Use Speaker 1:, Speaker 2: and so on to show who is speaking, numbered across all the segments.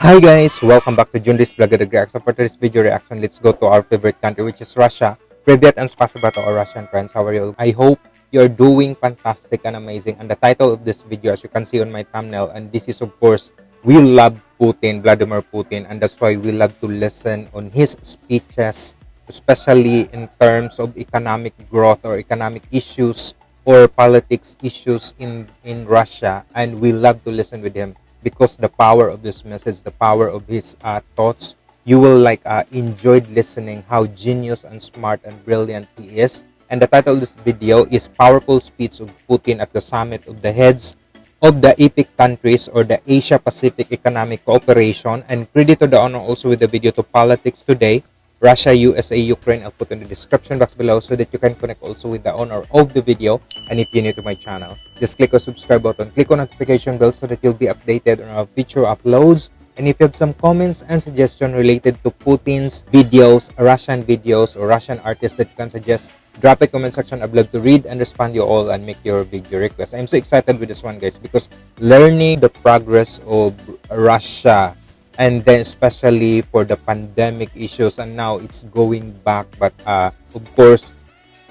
Speaker 1: Hi guys, welcome back to Junris Vlog Again. So for today's video reaction, let's go to our favorite country which is Russia. Привет and spasiba to our Russian friends. How are you? I hope you're doing fantastic and amazing. And the title of this video, as you can see on my thumbnail, and this is of course, we love Putin, Vladimir Putin, and that's why we love to listen on his speeches, especially in terms of economic growth or economic issues or politics issues in in Russia. And we love to listen with him because the power of this message, the power of his uh, thoughts, you will like uh, enjoyed listening how genius and smart and brilliant he is. And the title of this video is Powerful Speech of Putin at the Summit of the Heads of the EPIC countries or the Asia Pacific Economic Cooperation. And credit to the honor also with the video to Politics Today, Russia, USA, Ukraine. I'll put in the description box below so that you can connect also with the owner of the video. And if you're new to my channel, just click on subscribe button, click on notification bell so that you'll be updated on our future uploads. And if you have some comments and suggestions related to Putin's videos, Russian videos, or Russian artists that you can suggest, drop a comment section. I'd love to read and respond you all and make your video request. I'm so excited with this one, guys, because learning the progress of Russia and then especially for the pandemic issues and now it's going back but uh, of course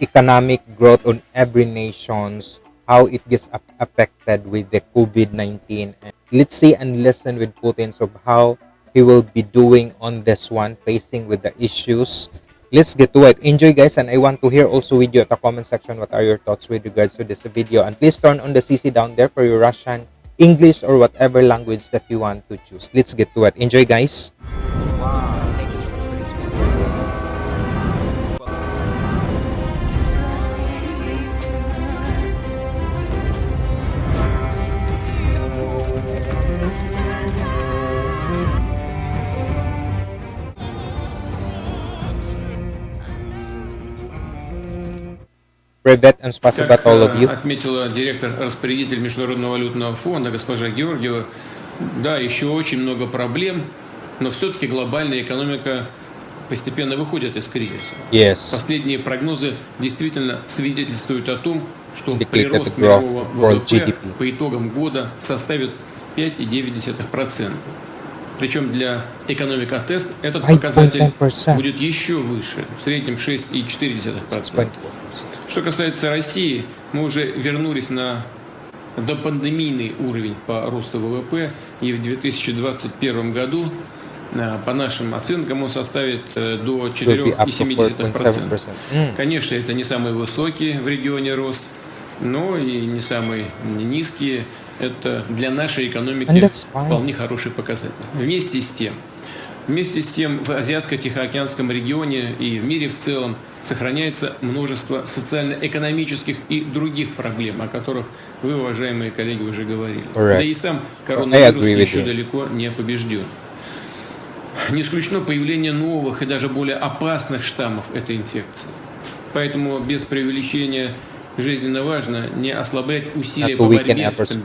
Speaker 1: economic growth on every nations how it gets affected with the covid-19 let's see and listen with putin of how he will be doing on this one facing with the issues. Let's get to it. Enjoy guys and i want to hear also with you at the comment section what are your thoughts with regards to this video? And please turn on the cc down there for your russian english or whatever language that you want to choose. Let's get to it. Enjoy guys Привет and спасибо
Speaker 2: Как
Speaker 1: all of you.
Speaker 2: отметила директор-распорядитель Международного валютного фонда госпожа Георгиева, да, еще очень много проблем, но все-таки глобальная экономика постепенно выходит из кризиса.
Speaker 1: Yes.
Speaker 2: Последние прогнозы действительно свидетельствуют о том, что прирост
Speaker 1: that
Speaker 2: мирового ВВП по итогам года составит 5,9%. Причем для экономик АТЭС этот
Speaker 1: 5.9%.
Speaker 2: показатель будет еще выше, в среднем 6,4%. Что касается России, мы уже вернулись на допандемийный уровень по росту ВВП, и в 2021 году, э, по нашим оценкам, он составит э, до
Speaker 1: Will be up to
Speaker 2: 4,7%.
Speaker 1: 4.7%. Mm.
Speaker 2: Конечно, это не самый высокий в регионе рост, но и не самый низкий. Это для нашей экономики вполне хороший показатель. Вместе с тем, Вместе с тем в Азиатско-Тихоокеанском регионе и в мире в целом сохраняется множество социально-экономических и других проблем, о которых вы, уважаемые коллеги, уже говорили.
Speaker 1: Correct.
Speaker 2: Да и сам коронавирус еще далеко не побежден. Не исключено появление новых и даже более опасных штаммов этой инфекции. Поэтому без преувеличения жизненно важно не ослаблять усилия по борьбе с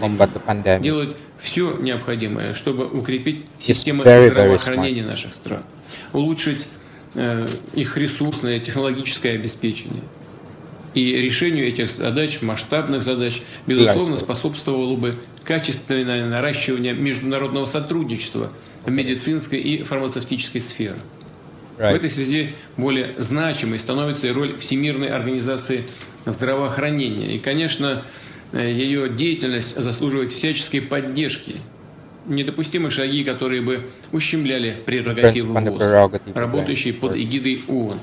Speaker 2: пандемией делать все необходимое, чтобы укрепить системы здравоохранения наших стран, улучшить э, их ресурсное, технологическое обеспечение. И решению этих задач, масштабных задач, безусловно, способствовало бы качественное наращивание международного сотрудничества в медицинской и фармацевтической сферах. В
Speaker 1: Right.
Speaker 2: этой связи более значимой становится и роль Всемирной организации здравоохранения. И, конечно, э, ее деятельность заслуживает всяческой поддержки. Недопустимы шаги, которые бы ущемляли прерогативы ВОЗ,
Speaker 1: right.
Speaker 2: под эгидой ООН.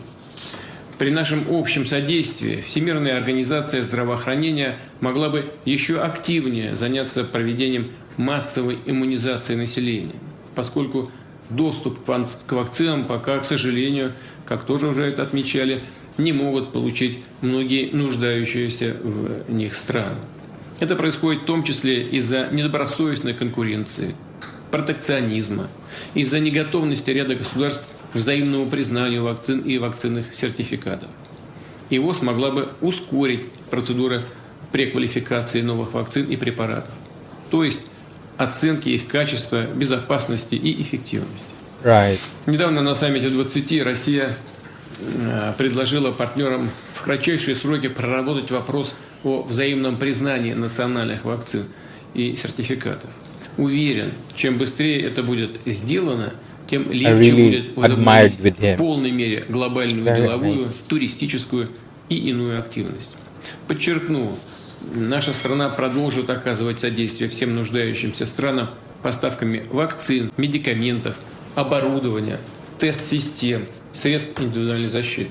Speaker 2: При нашем общем содействии Всемирная организация здравоохранения могла бы еще активнее заняться проведением массовой иммунизации населения, поскольку доступ к вакцинам пока, к сожалению, как тоже уже это отмечали, не могут получить многие нуждающиеся в них страны. Это происходит в том числе из-за недобросовестной конкуренции, протекционизма, из-за неготовности ряда государств к взаимному признанию вакцин и вакцинных сертификатов. И ВОЗ могла бы ускорить процедуры преквалификации новых вакцин и препаратов, то есть оценки их качества, безопасности и эффективности.
Speaker 1: Right.
Speaker 2: Недавно на саммите 20 Россия предложила партнерам в кратчайшие сроки проработать вопрос о взаимном признании национальных вакцин и сертификатов. Уверен, чем быстрее это будет сделано, тем легче
Speaker 1: really
Speaker 2: будет возобновить в полной мере глобальную деловую, туристическую и иную активность. Подчеркну, наша страна продолжит оказывать содействие всем нуждающимся странам поставками вакцин, медикаментов, оборудования, тест-систем, средств индивидуальной защиты.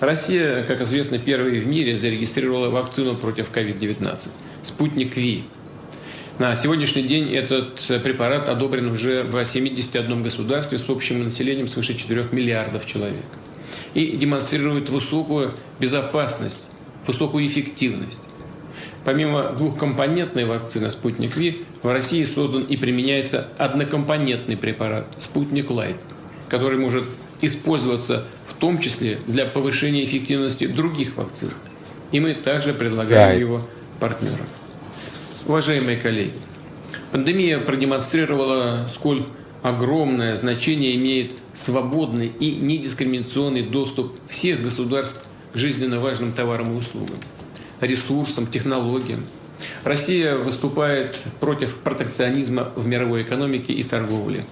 Speaker 2: Россия, как известно, первой в мире зарегистрировала вакцину против COVID-19 – «Спутник Ви». На сегодняшний день этот препарат одобрен уже в 71 государстве с общим населением свыше 4 миллиардов человек и демонстрирует высокую безопасность, высокую эффективность. Помимо двухкомпонентной вакцины «Спутник Ви», в России создан и применяется однокомпонентный препарат «Спутник Лайт», который может использоваться в том числе для повышения эффективности других вакцин. И мы также предлагаем его партнерам. Уважаемые коллеги, пандемия продемонстрировала, сколь огромное значение имеет свободный и недискриминационный доступ всех государств к жизненно важным товарам и услугам, ресурсам, технологиям. Россия выступает против протекционизма в мировой экономике и торговле,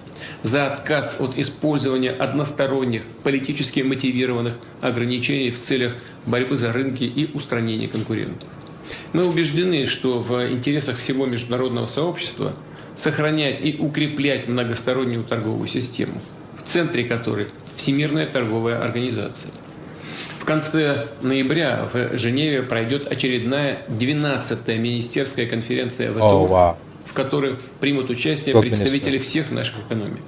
Speaker 2: за отказ от использования односторонних, политически мотивированных ограничений в целях борьбы за рынки и устранения конкурентов. Мы убеждены, что в интересах всего международного сообщества сохранять и укреплять многостороннюю торговую систему, в центре которой Всемирная торговая организация. В конце ноября в Женеве пройдет очередная 12-я министерская конференция ВТО,
Speaker 1: О, вау.
Speaker 2: в которой примут участие представители всех наших экономик.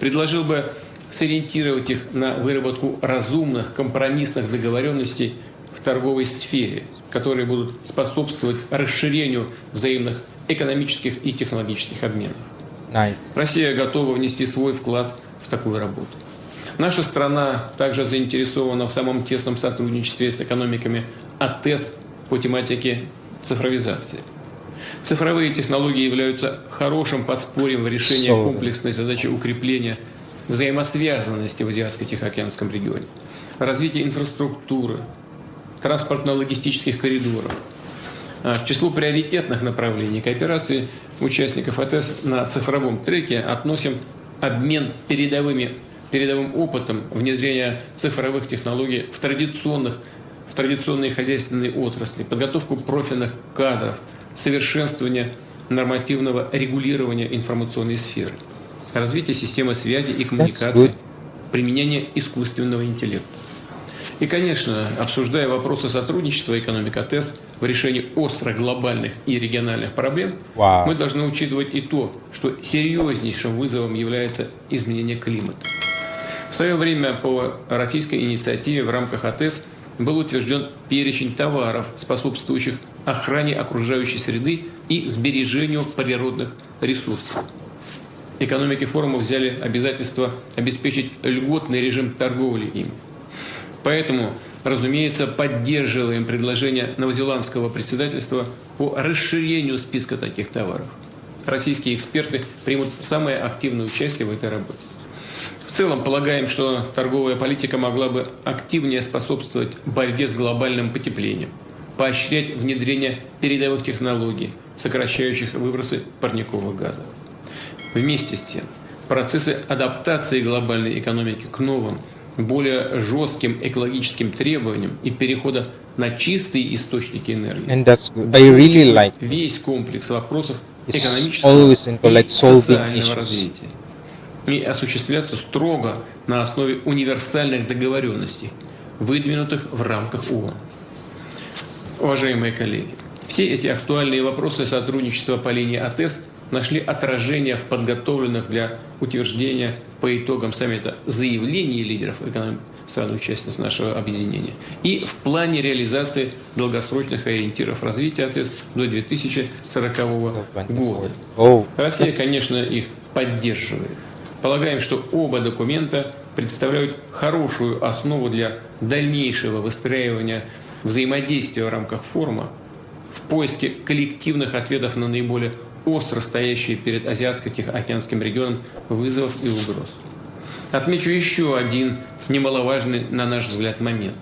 Speaker 2: Предложил бы сориентировать их на выработку разумных компромиссных договоренностей в торговой сфере, которые будут способствовать расширению взаимных экономических и технологических обменов.
Speaker 1: Nice.
Speaker 2: Россия готова внести свой вклад в такую работу. Наша страна также заинтересована в самом тесном сотрудничестве с экономиками АТЭС по тематике цифровизации. Цифровые технологии являются хорошим подспорьем в решении комплексной задачи укрепления взаимосвязанности в Азиатско-Тихоокеанском регионе, развития инфраструктуры, транспортно-логистических коридоров. А К числу приоритетных направлений кооперации участников АТС на цифровом треке относим обмен передовыми, передовым опытом внедрения цифровых технологий в традиционных в традиционные хозяйственные отрасли, подготовку профильных кадров, совершенствование нормативного регулирования информационной сферы, развитие системы связи и коммуникации, применение искусственного интеллекта. И, конечно, обсуждая вопросы сотрудничества экономик АТЭС в решении острых глобальных и региональных проблем,
Speaker 1: Вау.
Speaker 2: мы должны учитывать и то, что серьезнейшим вызовом является изменение климата. В свое время по российской инициативе в рамках АТЭС был утвержден перечень товаров, способствующих охране окружающей среды и сбережению природных ресурсов. Экономики форума взяли обязательство обеспечить льготный режим торговли им. Поэтому, разумеется, поддерживаем предложение новозеландского председательства по расширению списка таких товаров. Российские эксперты примут самое активное участие в этой работе. В целом полагаем, что торговая политика могла бы активнее способствовать борьбе с глобальным потеплением, поощрять внедрение передовых технологий, сокращающих выбросы парниковых газов. Вместе с тем, процессы адаптации глобальной экономики к новым, более жестким экологическим требованиям и перехода на чистые источники энергии
Speaker 1: And that's good. I really like
Speaker 2: весь комплекс вопросов экономического и социального развития и осуществляться строго на основе универсальных договоренностей, выдвинутых в рамках ООН. Уважаемые коллеги, все эти актуальные вопросы сотрудничества по линии АТЭС нашли отражение в подготовленных для утверждения по итогам саммита заявлений лидеров стран-участниц нашего объединения и в плане реализации долгосрочных ориентиров развития АТЭС до 2040 года. Россия, конечно, их поддерживает. Полагаем, что оба документа представляют хорошую основу для дальнейшего выстраивания взаимодействия в рамках форума в поиске коллективных ответов на наиболее остро стоящие перед Азиатско-Тихоокеанским регионом вызовов и угроз. Отмечу еще один немаловажный, на наш взгляд, момент.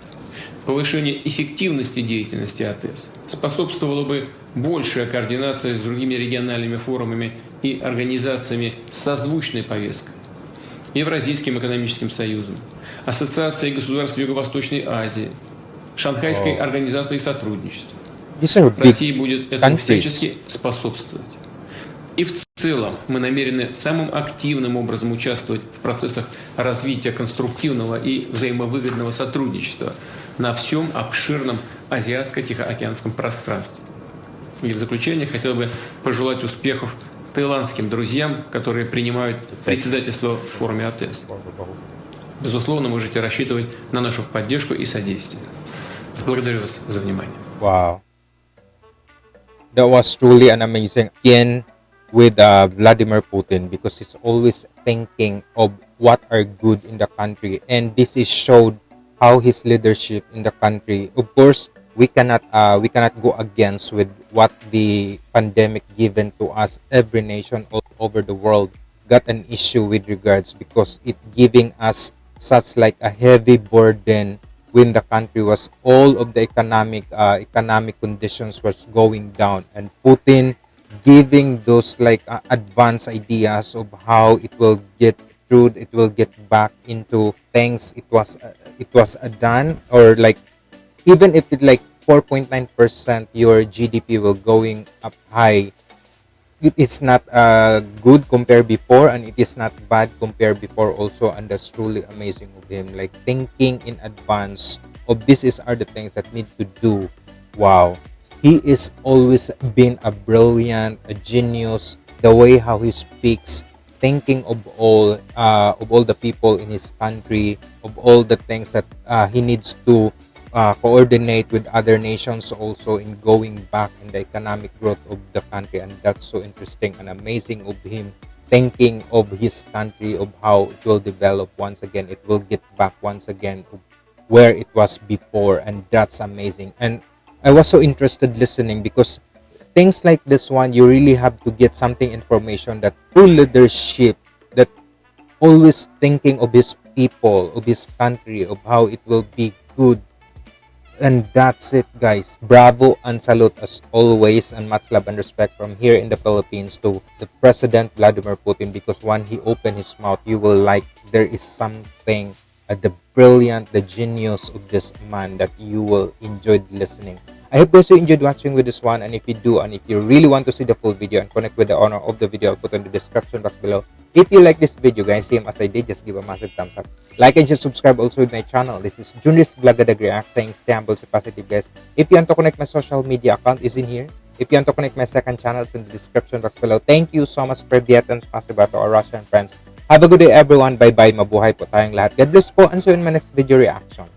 Speaker 2: Повышение эффективности деятельности АТЭС способствовало бы большая координация с другими региональными форумами и организациями созвучной повесткой, Евразийским экономическим союзом, Ассоциацией государств Юго-Восточной Азии, Шанхайской
Speaker 1: Wow.
Speaker 2: организацией сотрудничества. Россия будет этому всячески способствовать. И в целом мы намерены самым активным образом участвовать в процессах развития конструктивного и взаимовыгодного сотрудничества на всем обширном азиатско-тихоокеанском пространстве. И в заключение хотел бы пожелать успехов таиландским друзьям, которые принимают председательство в форуме АТЭС. Безусловно, можете рассчитывать на нашу поддержку и содействие. Благодарю вас за внимание.
Speaker 1: Wow. That was truly an amazing again with uh, Vladimir Putin because he's always thinking of what are good in the country and this is showed how his leadership in the country of course we cannot uh, we cannot go against with what the pandemic given to us. Every nation all over the world got an issue with regards because it giving us such like a heavy burden when the country was all of the economic uh, economic conditions was going down and Putin giving those like uh, advanced ideas of how it will get through it will get back into things it was uh, it was done or like even if it like 4.9% your GDP will going up high it is not uh, good compared before and it is not bad compared before also and that's truly amazing of him like thinking in advance of this is are the things that need to do. Wow. He is always been a brilliant a genius the way how he speaks thinking of all uh, of all the people in his country of all the things that uh, he needs to uh, coordinate with other nations also in going back in the economic growth of the country. And that's so interesting and amazing of him thinking of his country of how it will develop once again. It will get back once again where it was before. And that's amazing. And i was so interested listening because things like this one you really have to get something information that true leadership that always thinking of his people of his country of how it will be good and that's it guys. Bravo and salute as always. And much love and respect from here in the philippines to the president vladimir putin because when he opened his mouth you will like there is something uh, the brilliant the genius of this man that you will enjoy listening i hope guys you enjoyed watching with this one and if you do and if you really want to see the full video and connect with the owner of the video i'll put in the description box below. If you like this video guys same as i did just give a massive thumbs up. Like and just subscribe also with my channel. This is Junris React saying stay humble stay positive guys. If you want to connect my social media account is in here. If you want to connect my second channel it's in the description box below. Thank you so much for and spasiba to our russian friends. Have a good day everyone. Bye bye mabuhay po tayong lahat. God bless po and see you in my next video reaction